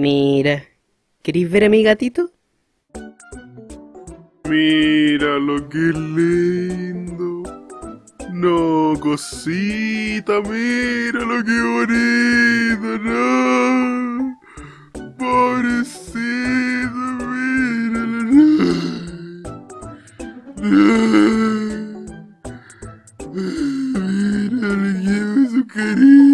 Mira, ¿queréis ver a mi gatito? Mira lo que lindo. No, cosita, mira lo que bonito, no. Pobrecito, míralo, no. no. Mira, le llevo su cariño.